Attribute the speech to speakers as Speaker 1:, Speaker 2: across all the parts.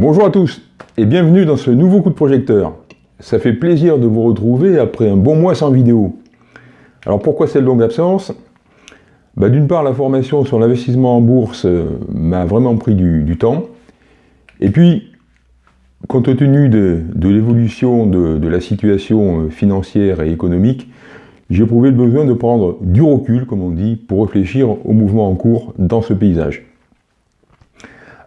Speaker 1: Bonjour à tous et bienvenue dans ce nouveau coup de projecteur. Ça fait plaisir de vous retrouver après un bon mois sans vidéo. Alors pourquoi cette longue absence? Bah, D'une part, la formation sur l'investissement en bourse euh, m'a vraiment pris du, temps. Et puis, compte tenu de, l'évolution de, la situation euh, financière et économique, j'ai éprouvé le besoin de prendre du recul, comme on dit, pour réfléchir au mouvement en cours dans ce paysage.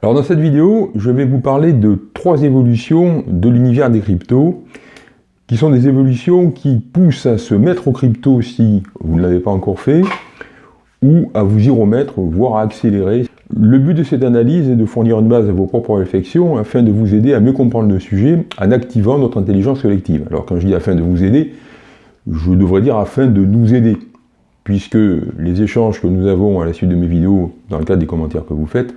Speaker 1: Alors dans cette vidéo, je vais vous parler de trois évolutions de l'univers des cryptos, qui sont des évolutions qui poussent à se mettre au crypto si vous ne l'avez pas encore fait, ou à vous y remettre, voire à accélérer. Le but de cette analyse est de fournir une base à vos propres réflexions afin de vous aider à mieux comprendre le sujet en activant notre intelligence collective. Alors quand je dis afin de vous aider, je devrais dire afin de nous aider, puisque les échanges que nous avons à la suite de mes vidéos, dans le cadre des commentaires que vous faites,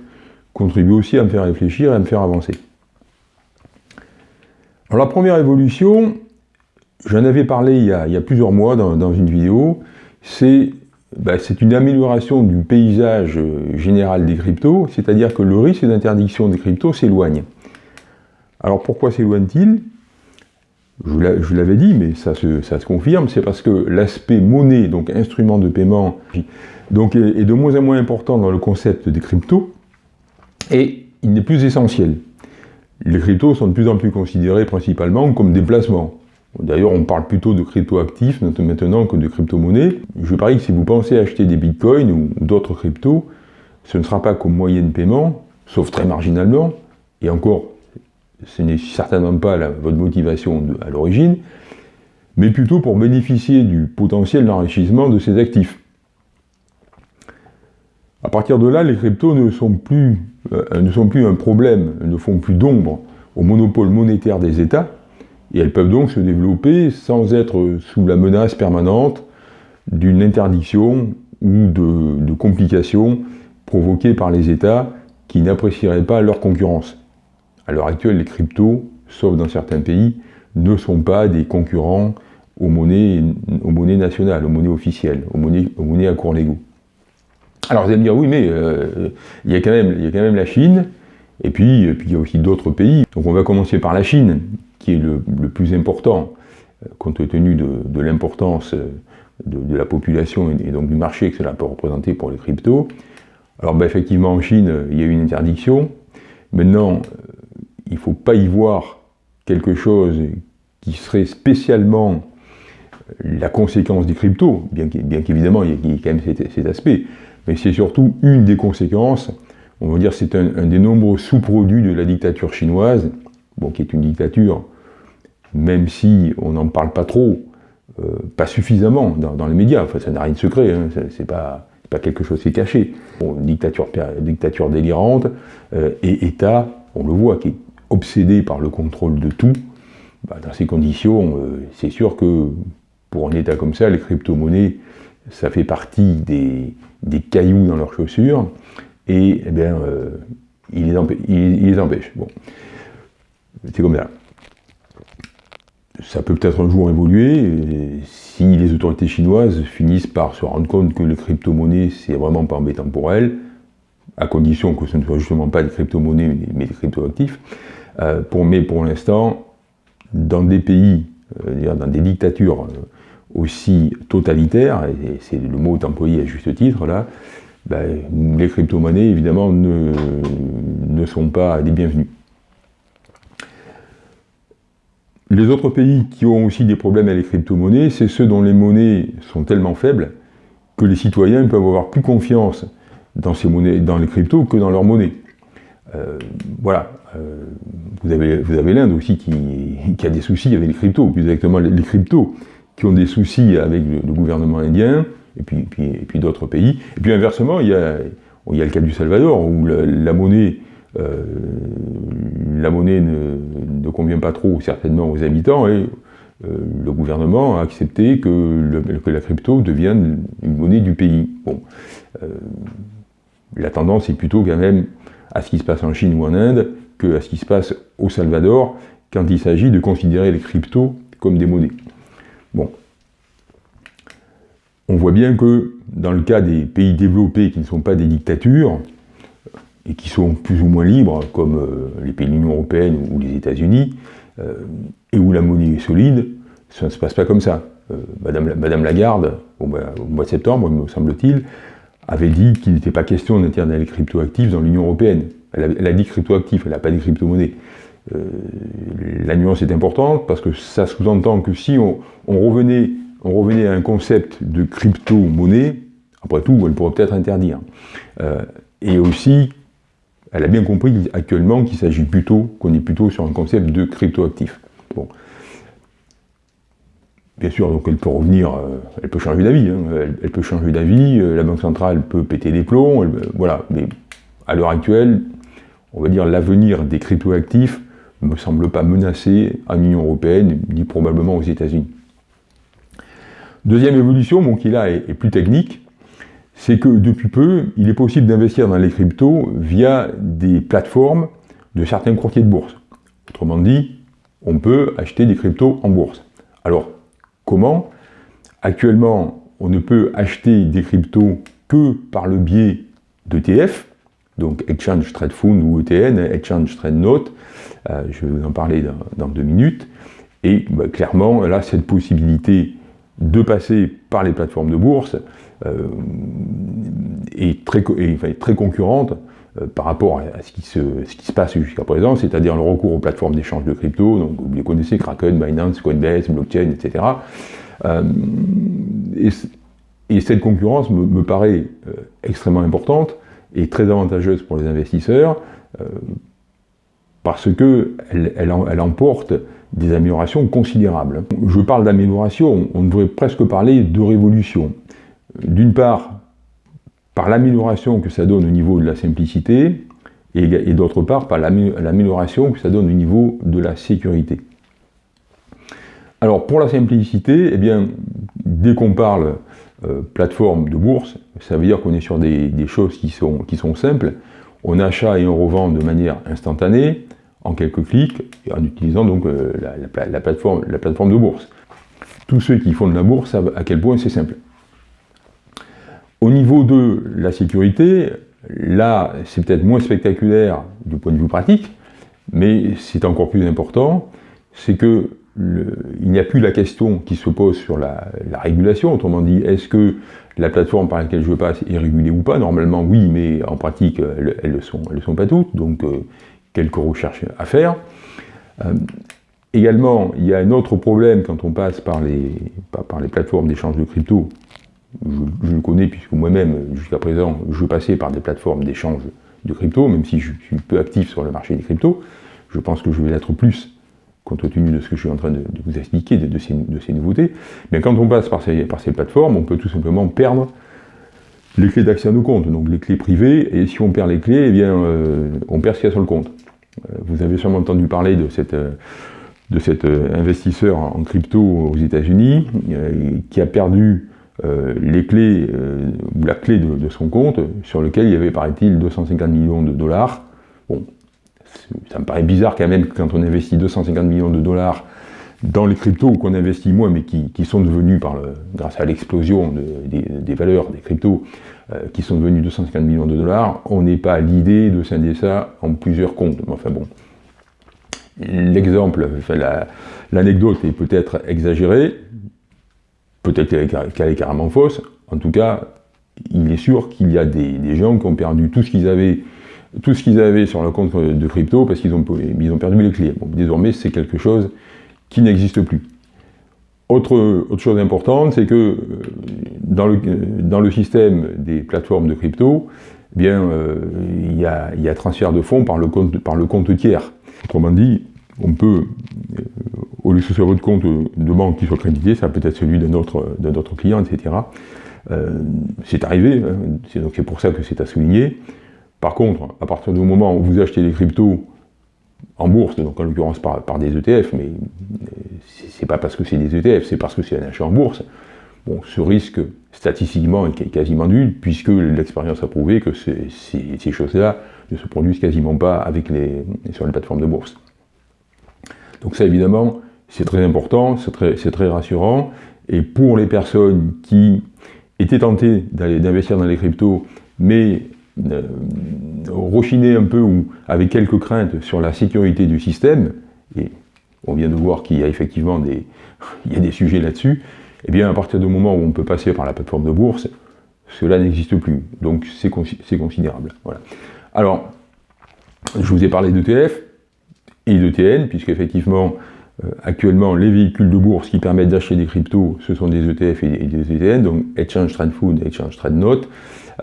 Speaker 1: contribue aussi à me faire réfléchir et à me faire avancer. Alors la première évolution, j'en avais parlé il y, a, plusieurs mois dans, une vidéo, bah, c'est une amélioration du paysage général des cryptos, c'est-à-dire que le risque d'interdiction des cryptos s'éloigne. Alors pourquoi s'éloigne-t-il? Je l'avais dit, mais ça se, confirme, c'est parce que l'aspect monnaie, donc instrument de paiement, donc est de moins en moins important dans le concept des cryptos, et il n'est plus essentiel. Les cryptos sont de plus en plus considérés principalement comme des placements. D'ailleurs, on parle plutôt de crypto-actifs maintenant que de crypto-monnaies. Je parie que si vous pensez acheter des bitcoins ou d'autres cryptos, ce ne sera pas comme moyen de paiement, sauf très marginalement, et encore, ce n'est certainement pas votre motivation à l'origine, mais plutôt pour bénéficier du potentiel d'enrichissement de ces actifs. À partir de là, les cryptos ne sont plus, euh, un problème, ne font plus d'ombre au monopole monétaire des États, et elles peuvent donc se développer sans être sous la menace permanente d'une interdiction ou de, complications provoquées par les États qui n'apprécieraient pas leur concurrence. À l'heure actuelle, les cryptos, sauf dans certains pays, ne sont pas des concurrents aux monnaies, nationales, aux monnaies officielles, aux monnaies, aux monnaies à cours légaux. Alors vous allez me dire, oui, mais euh, il, y a quand même, il y quand même la Chine, et puis, puis il y a aussi d'autres pays. Donc on va commencer par la Chine, qui est le, plus important, euh, compte tenu de, l'importance euh, de, la population et, donc du marché que cela peut représenter pour les cryptos. Alors ben, effectivement, en Chine, il y a eu une interdiction. Maintenant, il ne faut pas y voir quelque chose qui serait spécialement la conséquence des cryptos, bien qu'évidemment, il y a quand même cet aspect mais c'est surtout une des conséquences, on va dire c'est un, des nombreux sous-produits de la dictature chinoise, bon, qui est une dictature, même si on n'en parle pas trop, euh, pas suffisamment dans, les médias, enfin ça n'a rien de secret, hein, c'est pas, pas quelque chose qui est caché. dictature, dictature délirante, euh, et État, on le voit, qui est obsédé par le contrôle de tout, bah, dans ces conditions, euh, c'est sûr que pour un État comme ça, les crypto-monnaies, ça fait partie des, des cailloux dans leurs chaussures, et eh bien, euh, il, les empêche. C'est comme ça. Ça peut peut-être un jour évoluer, si les autorités chinoises finissent par se rendre compte que les crypto-monnaies, c'est vraiment pas embêtant pour elles, à condition que ce ne soit justement pas des crypto-monnaies, mais des crypto-actifs. Euh, pour, mais pour l'instant, dans des pays, euh, dans des dictatures aussi totalitaire, et c'est le mot employé à juste titre là, ben, les crypto-monnaies évidemment ne, ne sont pas les bienvenus. Les autres pays qui ont aussi des problèmes avec les crypto-monnaies, c'est ceux dont les monnaies sont tellement faibles que les citoyens peuvent avoir plus confiance dans, ces monnaies, dans les cryptos que dans leurs monnaies. Euh, voilà. Euh, vous avez, vous avez l'Inde aussi qui, qui, a des soucis avec les cryptos, plus exactement les cryptos qui ont des soucis avec le, gouvernement indien, et puis, d'autres pays. Et puis inversement, il y, a, le cas du Salvador, où la, monnaie, euh, ne, convient pas trop certainement aux habitants, et euh, le gouvernement a accepté que, la crypto devienne une monnaie du pays. Bon, euh, la tendance est plutôt quand même à ce qui se passe en Chine ou en Inde que à ce qui se passe au Salvador quand il s'agit de considérer les cryptos comme des monnaies. Bon. On voit bien que dans le cas des pays développés qui ne sont pas des dictatures, et qui sont plus ou moins libres, comme les pays de l'Union Européenne ou les États-Unis, et où la monnaie est solide, ça ne se passe pas comme ça. Madame, Madame, Lagarde, au mois, de septembre, me semble-t-il, avait dit qu'il n'était pas question d'interdire les cryptoactifs dans l'Union Européenne. Elle a, dit cryptoactifs, elle n'a pas dit crypto-monnaie. La nuance est importante parce que ça sous-entend que si on, revenait, on revenait à un concept de crypto-monnaie, après tout, elle pourrait peut-être interdire. Euh, et aussi, elle a bien compris actuellement qu'il s'agit plutôt, qu'on est plutôt sur un concept de cryptoactif. Bon. Bien sûr, donc elle peut revenir, euh, elle peut changer d'avis, hein. elle, peut changer d'avis, euh, la Banque centrale peut péter des plombs, voilà, mais à l'heure actuelle, on va dire l'avenir des cryptoactifs ne me semble pas menacé en Union Européenne, ni probablement aux États-Unis. Deuxième évolution, bon, qui là est plus technique, c'est que depuis peu, il est possible d'investir dans les cryptos via des plateformes de certains courtiers de bourse. Autrement dit, on peut acheter des cryptos en bourse. Alors, comment? Actuellement, on ne peut acheter des cryptos que par le biais d'ETF, donc Exchange Trade Fund ou ETN, Exchange Trade Note, euh, je vais vous en parler dans, deux minutes, et bah, clairement, là, cette possibilité de passer par les plateformes de bourse euh, est très, concurrente euh, par rapport à ce qui se, passe jusqu'à présent, c'est-à-dire le recours aux plateformes d'échange de crypto, donc vous les connaissez, Kraken, Binance, Coinbase, Blockchain, etc. Et, cette concurrence me, paraît extrêmement importante et très avantageuse pour les investisseurs, parce qu'elle elle, elle emporte des améliorations considérables. Je parle d'amélioration, on devrait presque parler de révolution. D'une part, par l'amélioration que ça donne au niveau de la simplicité, et, d'autre part, par l'amélioration que ça donne au niveau de la sécurité. Alors, pour la simplicité, eh bien, dès qu'on parle euh, plateforme de bourse, ça veut dire qu'on est sur des, choses qui sont, simples. On achète et on revend de manière instantanée, en quelques clics, en utilisant donc euh, la, plateforme, la plateforme de bourse. Tous ceux qui font de la bourse savent à quel point c'est simple. Au niveau de la sécurité, là, c'est peut-être moins spectaculaire du point de vue pratique, mais c'est encore plus important, c'est que il n'y a plus la question qui se pose sur la, régulation, autrement dit, est-ce que la plateforme par laquelle je passe est régulée ou pas? Normalement, oui, mais en pratique, elles ne le sont, pas toutes, donc euh, quelques recherches à faire. Euh, également, il y a un autre problème quand on passe par les, plateformes d'échange de crypto. Je, le connais puisque moi-même, jusqu'à présent, je passais par des plateformes d'échange de crypto, même si je suis peu actif sur le marché des cryptos. Je pense que je vais l'être plus compte tenu de ce que je suis en train de, vous expliquer, de, ces, nouveautés. Mais quand on passe par ces, plateformes, on peut tout simplement perdre les clés d'accès à nos comptes, donc les clés privées, et si on perd les clés, eh bien, euh, on perd ce qu'il y a sur le compte. Euh, vous avez sûrement entendu parler de, euh, cet investisseur en crypto aux États-Unis qui a perdu les clés, ou la clé de, son compte, sur lequel il y avait, paraît-il, 250 millions de dollars. Ça me paraît bizarre quand même quand on investit 250 millions de dollars dans les cryptos qu'on investit moins, mais qui, sont devenus, par grâce à l'explosion des, valeurs des cryptos, euh, qui sont devenus 250 millions de dollars, on n'est pas à l'idée de scinder ça en plusieurs comptes. Enfin bon, l'exemple, l'anecdote est peut-être exagérée, peut-être qu'elle est carrément fausse, en tout cas, il est sûr qu'il y a des, gens qui ont perdu tout ce qu'ils avaient tout ce qu'ils avaient sur le compte de crypto parce qu'ils ont, ils ont perdu les clés. Bon, désormais, c'est quelque chose qui n'existe plus. Autre, autre, chose importante, c'est que euh, dans le, dans le, système des plateformes de crypto, eh bien, euh, il, y a, il, y a, transfert de fonds par le compte, par le compte tiers. Autrement dit, on peut, euh, au lieu que ce soit votre compte de banque qui soit crédité, ça peut être celui d'un autre, autre, client, etc. c'est arrivé, hein, c'est pour ça que c'est à souligner. Par contre, à partir du moment où vous achetez des cryptos en bourse, donc en l'occurrence par, des ETF, mais c'est pas parce que c'est des ETF, c'est parce que c'est un achat en bourse. Bon, ce risque, statistiquement, est quasiment nul, puisque l'expérience a prouvé que ces choses-là ne se produisent quasiment pas avec les, sur les plateformes de bourse. Donc ça, évidemment, c'est très important, c'est très, très, rassurant, et pour les personnes qui étaient tentées d'investir dans les cryptos, mais rechiner un peu ou avec quelques craintes sur la sécurité du système, et on vient de voir qu'il y a effectivement des, sujets là-dessus, et eh bien à partir du moment où on peut passer par la plateforme de bourse, cela n'existe plus. Donc c'est considérable. Voilà. Alors, je vous ai parlé d'ETF et d'ETN, puisque effectivement, euh, actuellement, les véhicules de bourse qui permettent d'acheter des cryptos, ce sont des ETF et des ETN, donc Exchange Trade Food et Exchange Trade Note.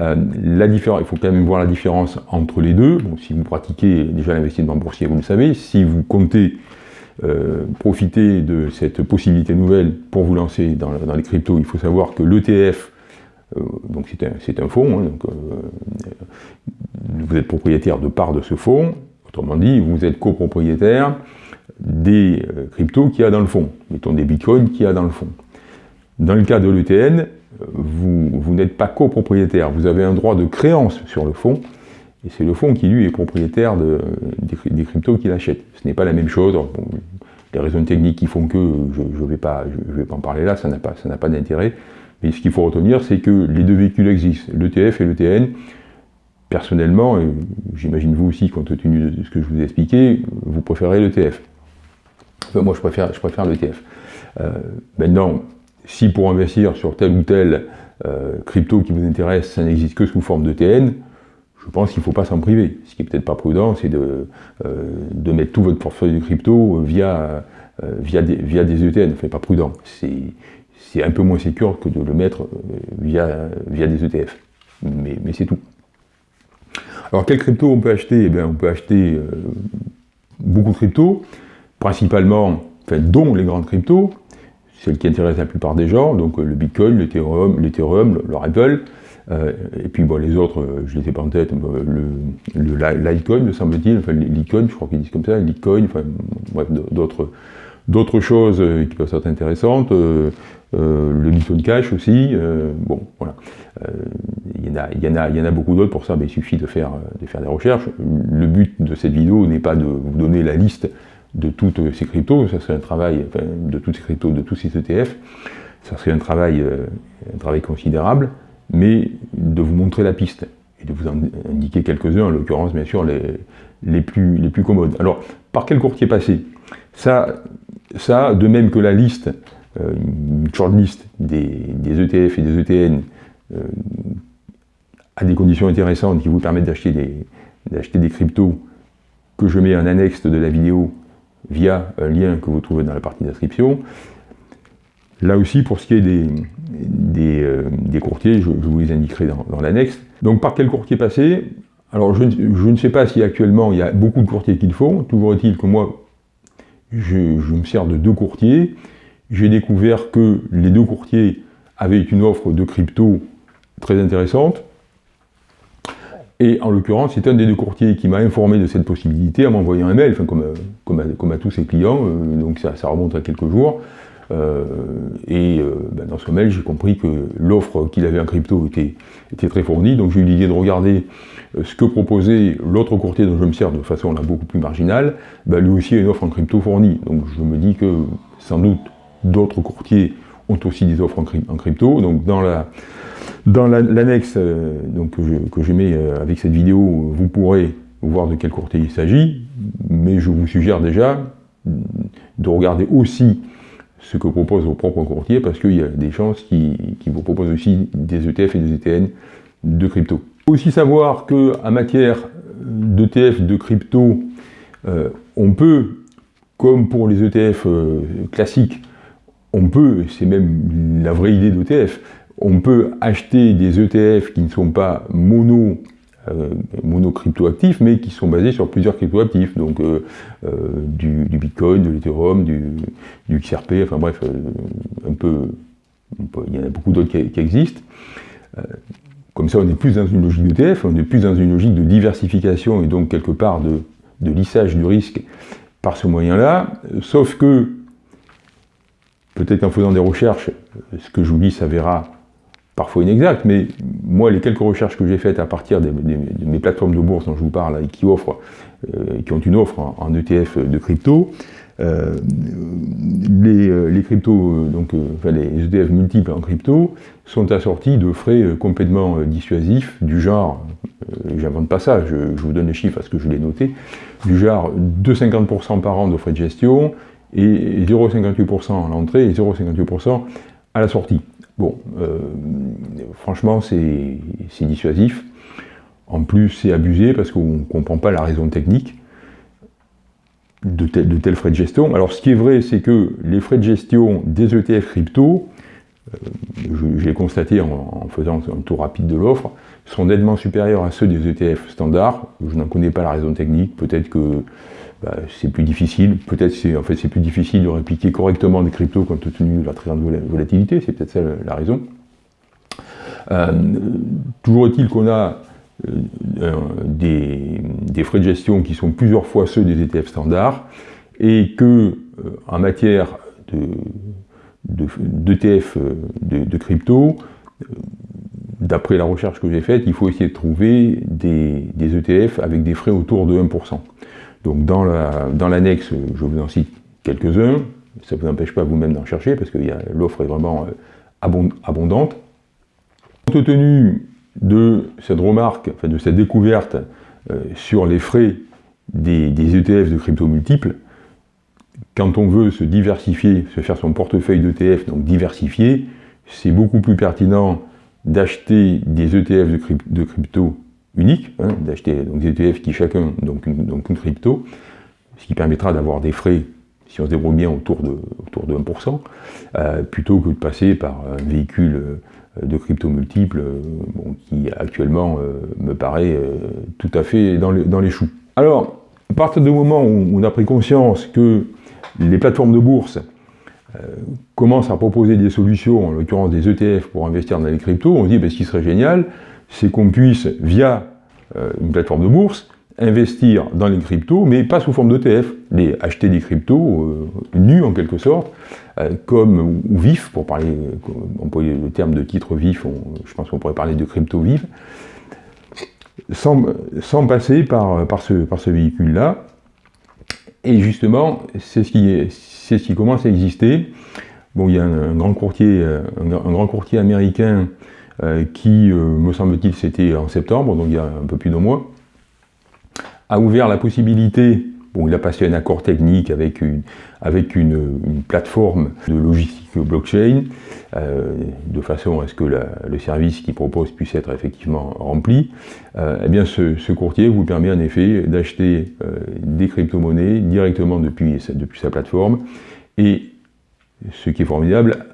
Speaker 1: Euh, la différence, il faut quand même voir la différence entre les deux. Si vous pratiquez déjà l'investissement boursier, vous le savez. Si vous comptez euh, profiter de cette possibilité nouvelle pour vous lancer dans, les cryptos, il faut savoir que l'ETF, donc c'est un, fonds, hein, donc, vous êtes propriétaire de part de ce fonds, autrement dit, vous êtes copropriétaire des euh, cryptos qu'il y a dans le fond, mettons des bitcoins qu'il y a dans le fond. Dans le cas de l'ETN, vous, n'êtes pas copropriétaire, vous avez un droit de créance sur le fonds, et c'est le fonds qui, lui, est propriétaire des, cryptos qu'il achète. Ce n'est pas la même chose. les raisons techniques qui font que, je ne vais, pas, en parler là, ça n'a pas, pas d'intérêt. Mais ce qu'il faut retenir, c'est que les deux véhicules existent, l'ETF et l'ETN. Personnellement, j'imagine vous aussi, compte tenu de ce que je vous ai expliqué, vous préférez l'ETF moi, je préfère, je préfère l'ETF. Euh, maintenant, si pour investir sur tel ou tel euh, crypto qui vous intéresse, ça n'existe que sous forme d'ETN, je pense qu'il ne faut pas s'en priver. Ce qui est peut-être pas prudent, c'est de, euh, de, mettre tout votre portefeuille de crypto via, via, des, via des ETN. Pas prudent. C'est un peu moins sûr que de le mettre via, via des ETF. Mais, mais c'est tout. Alors, quel crypto on peut acheter? Eh bien, On peut acheter beaucoup de cryptos principalement, enfin, dont les grandes cryptos, celles qui intéressent la plupart des gens, donc euh, le Bitcoin, l'Ethereum, l'Ethereum, le, Ripple, euh, et puis bon, les autres, euh, je les ai pas en tête, le, Litecoin, me semble-t-il, enfin Litecoin, je crois qu'ils disent comme ça, Litecoin, enfin bref, d'autres d'autres choses qui peuvent être intéressantes, le Bitcoin Cash aussi, bon, voilà. Il y, en a, y, y en a beaucoup d'autres, pour ça, mais il suffit de faire, de faire des recherches. Le but de cette vidéo n'est pas de vous donner la liste de toutes ces cryptos, ça serait un travail, enfin, de toutes ces cryptos, de tous ces ETF, ça serait un travail, euh, un travail considérable, mais de vous montrer la piste et de vous en indiquer quelques-uns, en l'occurrence bien sûr les, plus, commodes. Alors, par quel courtier passer? Ça, ça, de même que la liste, euh, une shortlist des, des, ETF et des ETN, euh, a des conditions intéressantes qui vous permettent d'acheter des cryptos que je mets en annexe de la vidéo via un lien que vous trouvez dans la partie d'inscription. Là aussi, pour ce qui est des, des, euh, courtiers, je, vous les indiquerai dans, l'annexe. Donc par quel courtier passer? Alors je, ne sais pas si actuellement il y a beaucoup de courtiers qui le font, toujours est-il que moi, je, me sers de deux courtiers. J'ai découvert que les deux courtiers avaient une offre de crypto très intéressante. Et en l'occurrence, c'est un des deux courtiers qui m'a informé de cette possibilité en m'envoyant un mail, enfin, comme, à, tous ses clients, euh, donc ça, remonte à quelques jours. Euh, et euh, ben, dans ce mail, j'ai compris que l'offre qu'il avait en crypto était, très fournie, donc j'ai eu l'idée de regarder ce que proposait l'autre courtier dont je me sers de façon beaucoup plus marginale, ben, lui aussi a une offre en crypto fournie. Donc je me dis que sans doute d'autres courtiers ont aussi des offres en, crypto. Donc dans la dans l'annexe euh, que, je, mets euh, avec cette vidéo, vous pourrez voir de quel courtier il s'agit, mais je vous suggère déjà de regarder aussi ce que propose vos propres courtiers, parce qu'il y a des chances qui, vous proposent aussi des ETF et des ETN de crypto. Aussi savoir qu'en matière d'ETF, de crypto, euh, on peut, comme pour les ETF classiques, on peut, c'est même la vraie idée d'ETF, on peut acheter des ETF qui ne sont pas mono, euh, mais qui sont basés sur plusieurs cryptoactifs, donc euh, euh, du, Bitcoin, de l'Ethereum, du, XRP, enfin bref, un peu, il y en a beaucoup d'autres qui, existent. comme ça, on est plus dans une logique d'ETF, on est plus dans une logique de diversification et donc quelque part de lissage du risque par ce moyen-là, sauf que peut-être en faisant des recherches, ce que je vous dis s'avérera parfois inexact, mais moi, les quelques recherches que j'ai faites à partir de mes plateformes de bourse dont je vous parle et qui offrent, euh, qui ont une offre en, ETF de crypto, les, cryptos, donc, les ETF multiples en crypto, sont assortis de frais complètement dissuasifs, du genre, j'invente pas ça, je, vous donne les chiffres parce que je l'ai noté, du genre 2,50% par an de frais de gestion et 0,58% à l'entrée et 0,58% à la sortie. Bon, franchement, c'est dissuasif. En plus, c'est abusé parce qu'on ne comprend pas la raison technique de, tels frais de gestion. Alors, ce qui est vrai, c'est que les frais de gestion des ETF crypto, euh, je, l'ai constaté en, faisant un tour rapide de l'offre, sont nettement supérieurs à ceux des ETF standards. Je n'en connais pas la raison technique. Peut-être que bah, c'est plus difficile. Peut-être c'est en fait c'est plus difficile de répliquer correctement des cryptos compte tenu de la très grande volatilité. C'est peut-être ça la raison. Euh, toujours est-il qu'on a euh, des, frais de gestion qui sont plusieurs fois ceux des ETF standards, et que euh, en matière d'ETF de, crypto, euh, d'après la recherche que j'ai faite, il faut essayer de trouver des, ETF avec des frais autour de 1%. Donc dans l'annexe, je vous en cite quelques-uns, ça ne vous empêche pas vous-même d'en chercher, parce que l'offre est vraiment abondante. Compte tenu de cette remarque, enfin de cette découverte euh, sur les frais des, ETF de crypto multiples, quand on veut se diversifier, se faire son portefeuille d'ETF, donc diversifier, c'est beaucoup plus pertinent d'acheter des ETF de, crypto uniques, hein, d'acheter des ETF qui chacun donc une, crypto, ce qui permettra d'avoir des frais, si on se débrouille bien, autour de, autour de 1%, euh, plutôt que de passer par un véhicule euh, de crypto multiples, euh, qui actuellement me paraît tout à fait dans, dans, les choux. Alors, à partir du moment où on a pris conscience que les plateformes de bourse commencent à proposer des solutions, en l'occurrence des ETF pour investir dans les cryptos, on se dit ben, ce qui serait génial, c'est qu'on puisse, via une plateforme de bourse, investir dans les cryptos, mais pas sous forme d'ETF, les acheter des cryptos nus en quelque sorte, euh, comme, ou vif, pour parler, on le terme de titre vif, je pense qu'on pourrait parler de crypto vif, sans, sans passer par, par ce, par ce véhicule-là. Et justement, c'est ce, qui ce qui commence à exister. Bon, il y a un, grand courtier, un, grand courtier américain euh, qui, euh, me semble-t-il, c'était en septembre, donc il y a un peu plus d'un mois, a ouvert la possibilité Bon, il a passé un accord technique avec une, avec une, plateforme de logistique blockchain, euh, de façon à ce que le service qu'il propose puisse être effectivement rempli. Euh, eh bien, ce, courtier vous permet en effet d'acheter euh, des crypto-monnaies directement depuis, depuis sa plateforme, et ce qui est formidable,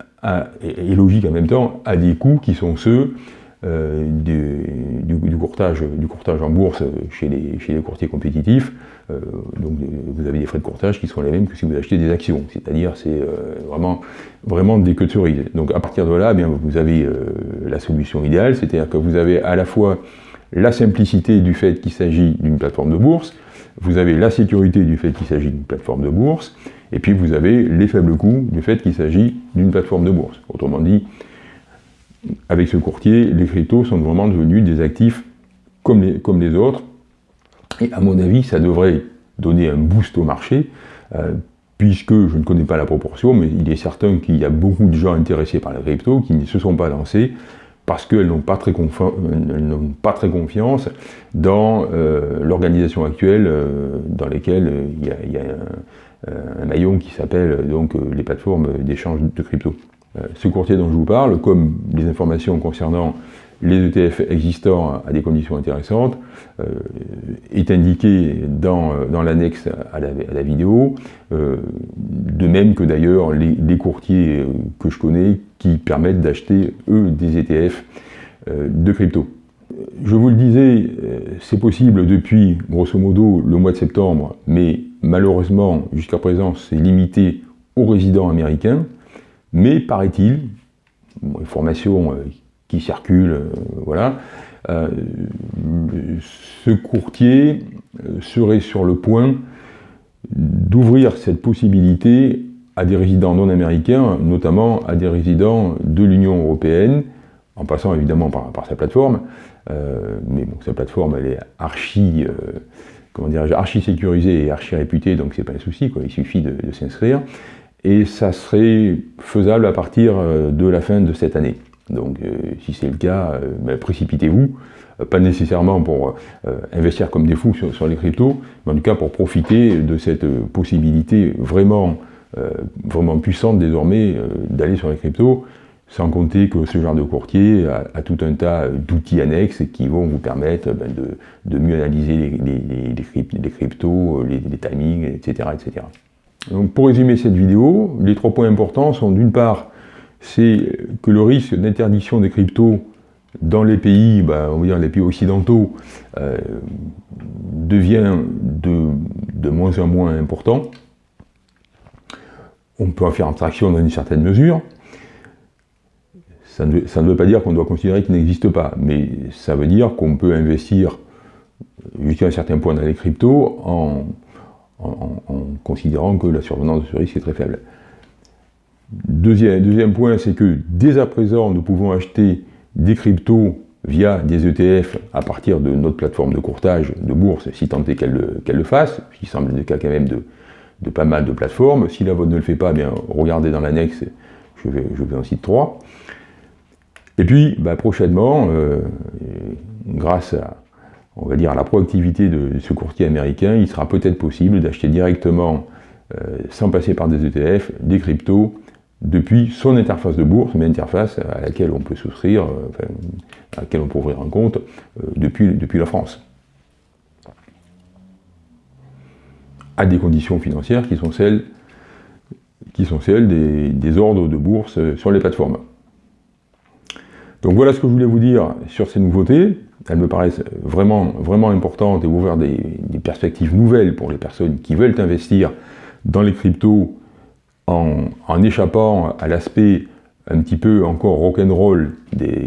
Speaker 1: et logique en même temps, à des coûts qui sont ceux du, courtage, du courtage en bourse chez les, chez les courtiers compétitifs, euh, donc vous avez des frais de courtage qui sont les mêmes que si vous achetez des actions, c'est-à-dire c'est euh, vraiment, vraiment des queues de cerise. Donc à partir de là, eh bien, vous avez euh, la solution idéale, c'est-à-dire que vous avez à la fois la simplicité du fait qu'il s'agit d'une plateforme de bourse, vous avez la sécurité du fait qu'il s'agit d'une plateforme de bourse, et puis vous avez les faibles coûts du fait qu'il s'agit d'une plateforme de bourse. Autrement dit, avec ce courtier, les cryptos sont vraiment devenus des actifs comme les, autres, et à mon avis, ça devrait donner un boost au marché, euh, puisque je ne connais pas la proportion, mais il est certain qu'il y a beaucoup de gens intéressés par la crypto qui ne se sont pas lancés parce qu'elles n'ont pas, très pas très confiance dans euh, l'organisation actuelle euh, dans laquelle il y a, un, maillon qui s'appelle donc les plateformes d'échange de crypto. ce courtier dont je vous parle, comme les informations concernant les ETF existants à des conditions intéressantes, euh, est indiqué dans, euh, dans l'annexe à, la, vidéo, euh, de même que d'ailleurs les, courtiers que je connais qui permettent d'acheter, eux, des ETF de crypto. Je vous le disais, c'est possible depuis, grosso modo, le mois de septembre, mais malheureusement, jusqu'à présent, c'est limité aux résidents américains, mais paraît-il, information qui circulent, euh, voilà, euh, ce courtier euh, serait sur le point d'ouvrir cette possibilité à des résidents non américains, notamment à des résidents de l'Union européenne, en passant évidemment par, sa plateforme, mais bon, sa plateforme elle est archi, comment dirais archi sécurisé et archi réputé, donc c'est pas un souci, quoi, il suffit de, s'inscrire. Et ça serait faisable à partir de la fin de cette année. Donc si c'est le cas, ben, précipitez-vous, pas nécessairement pour investir comme des fous sur, les cryptos, mais en tout cas pour profiter de cette possibilité vraiment, vraiment puissante désormais d'aller sur les cryptos. Sans compter que ce genre de courtier a, tout un tas d'outils annexes qui vont vous permettre ben, de, mieux analyser les, cryptos, les, timings, etc., etc. Donc pour résumer cette vidéo, les trois points importants sont d'une part, c'est que le risque d'interdiction des cryptos dans les pays, ben, on va dire les pays occidentaux, euh, devient de, de moins en moins important. On peut en faire abstraction dans une certaine mesure. Ça ne, veut, pas dire qu'on doit considérer qu'il n'existe pas, mais ça veut dire qu'on peut investir jusqu'à un certain point dans les cryptos en, considérant que la survenance de ce risque est très faible. Deuxième, deuxième point, c'est que dès à présent, nous pouvons acheter des cryptos via des ETF à partir de notre plateforme de courtage de bourse, si tant est qu'elle le, fasse, ce qui semble le cas quand même de, pas mal de plateformes. Si la vôtre ne le fait pas, bien regardez dans l'annexe, je vais, je vais en citer trois. Et puis, bah, prochainement, euh, grâce à, on va dire, à la proactivité de ce courtier américain, il sera peut-être possible d'acheter directement, euh, sans passer par des ETF, des cryptos depuis son interface de bourse, mais interface à laquelle on peut souscrire, euh, à laquelle on peut ouvrir un compte depuis, depuis la France. À des conditions financières qui sont celles, qui sont celles des ordres de bourse sur les plateformes. Donc voilà ce que je voulais vous dire sur ces nouveautés. Elles me paraissent vraiment, vraiment importantes et ouvrir des, perspectives nouvelles pour les personnes qui veulent investir dans les cryptos en, échappant à l'aspect un petit peu encore rock'n'roll euh,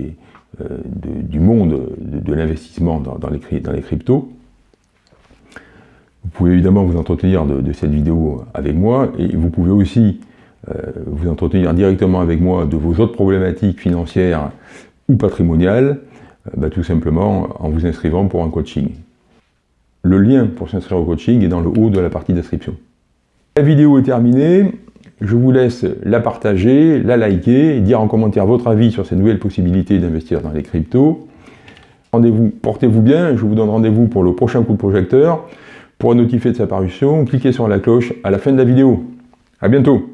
Speaker 1: du monde de, l'investissement dans, les, dans, les, cryptos. Vous pouvez évidemment vous entretenir de, cette vidéo avec moi et vous pouvez aussi euh, vous entretenir directement avec moi de vos autres problématiques financières ou patrimoniales, euh, bah, tout simplement en vous inscrivant pour un coaching. Le lien pour s'inscrire au coaching est dans le haut de la partie description. La vidéo est terminée, je vous laisse la partager, la liker, dire en commentaire votre avis sur ces nouvelles possibilités d'investir dans les cryptos. Rendez-vous, portez-vous bien, je vous donne rendez-vous pour le prochain coup de projecteur. Pour notifier de sa parution, cliquez sur la cloche à la fin de la vidéo. A bientôt